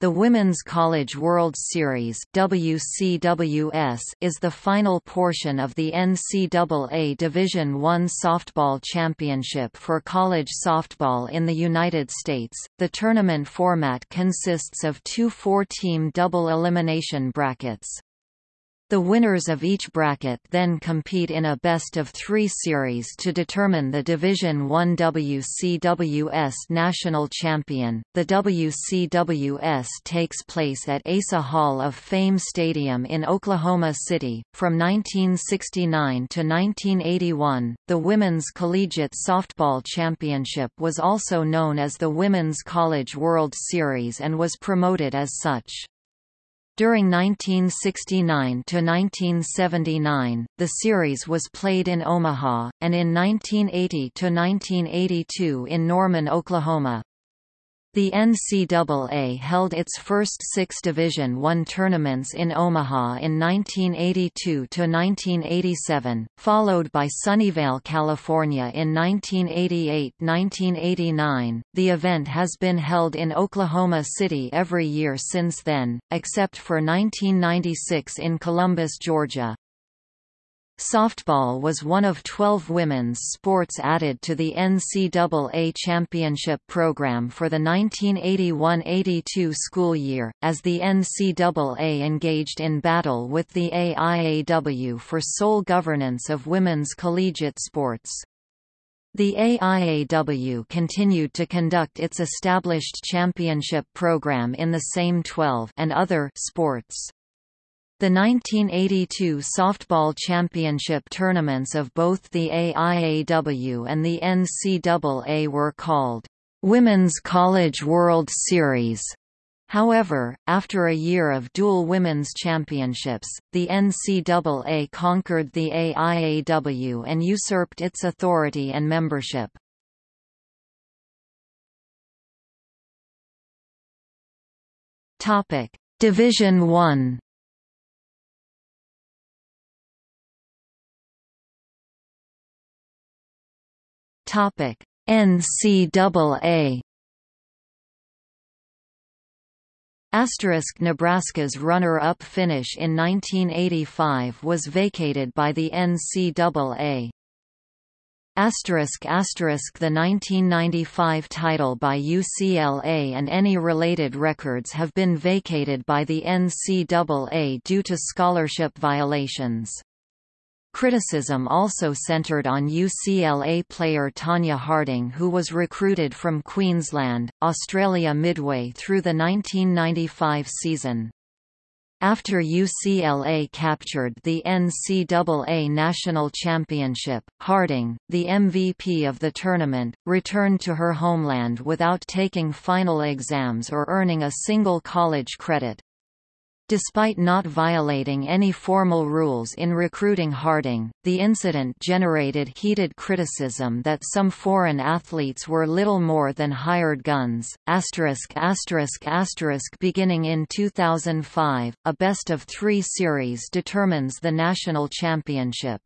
The Women's College World Series WCWS is the final portion of the NCAA Division I softball championship for college softball in the United States. The tournament format consists of two four-team double elimination brackets. The winners of each bracket then compete in a best-of-three series to determine the Division I WCWS national champion. The WCWS takes place at Asa Hall of Fame Stadium in Oklahoma City. From 1969 to 1981, the Women's Collegiate Softball Championship was also known as the Women's College World Series and was promoted as such. During 1969 to 1979, the series was played in Omaha, and in 1980 to 1982 in Norman, Oklahoma. The NCAA held its first six Division I tournaments in Omaha in 1982–1987, followed by Sunnyvale, California in 1988–1989. The event has been held in Oklahoma City every year since then, except for 1996 in Columbus, Georgia. Softball was one of 12 women's sports added to the NCAA championship program for the 1981–82 school year, as the NCAA engaged in battle with the AIAW for sole governance of women's collegiate sports. The AIAW continued to conduct its established championship program in the same 12 and other sports. The 1982 softball championship tournaments of both the AIAW and the NCAA were called Women's College World Series. However, after a year of dual women's championships, the NCAA conquered the AIAW and usurped its authority and membership. Division 1 Topic: NCAA. Asterisk Nebraska's runner-up finish in 1985 was vacated by the NCAA. Asterisk asterisk the 1995 title by UCLA and any related records have been vacated by the NCAA due to scholarship violations. Criticism also centered on UCLA player Tanya Harding who was recruited from Queensland, Australia midway through the 1995 season. After UCLA captured the NCAA National Championship, Harding, the MVP of the tournament, returned to her homeland without taking final exams or earning a single college credit. Despite not violating any formal rules in recruiting Harding, the incident generated heated criticism that some foreign athletes were little more than hired guns. Asterisk asterisk asterisk Beginning in 2005, a best of three series determines the national championship.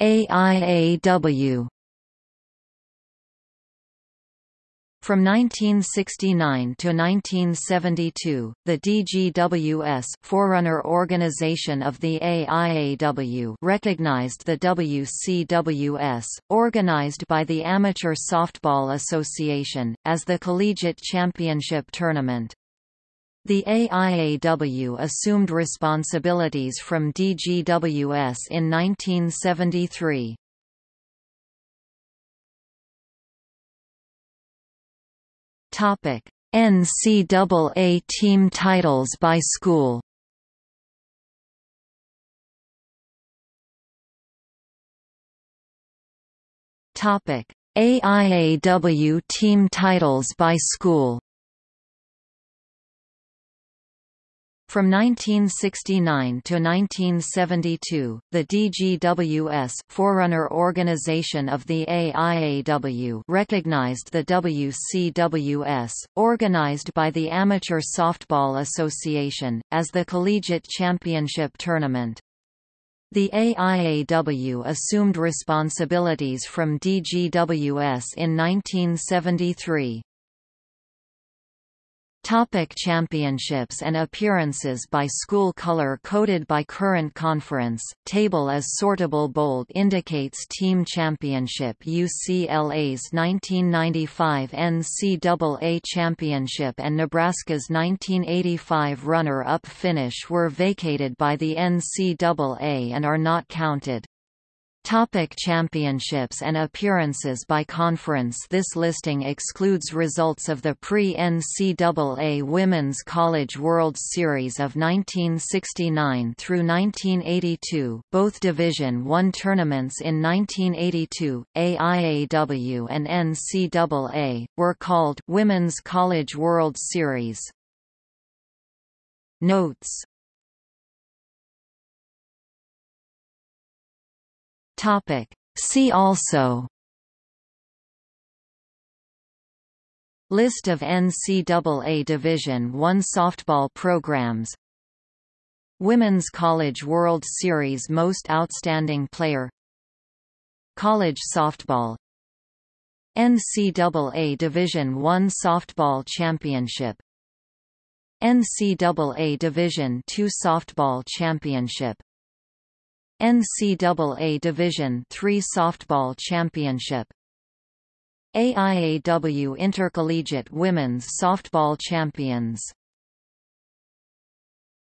AIAW From 1969 to 1972, the DGWS forerunner organization of the AIAW recognized the WCWS, organized by the Amateur Softball Association, as the collegiate championship tournament. The AIAW assumed responsibilities from DGWS in 1973. Topic: NCAA team titles by school. Topic: AIAW team titles by school. From 1969 to 1972, the DGWS forerunner organization of the AIAW recognized the WCWS, organized by the Amateur Softball Association, as the collegiate championship tournament. The AIAW assumed responsibilities from DGWS in 1973. Topic championships and appearances by school color coded by current conference, table as sortable bold indicates team championship UCLA's 1995 NCAA championship and Nebraska's 1985 runner-up finish were vacated by the NCAA and are not counted. Topic championships and appearances by conference This listing excludes results of the pre-NCAA Women's College World Series of 1969 through 1982 both Division I tournaments in 1982, AIAW and NCAA, were called Women's College World Series. Notes Topic. See also. List of NCAA Division I softball programs. Women's College World Series Most Outstanding Player. College Softball. NCAA Division I Softball Championship. NCAA Division II Softball Championship NCAA Division III Softball Championship. AIAW Intercollegiate Women's Softball Champions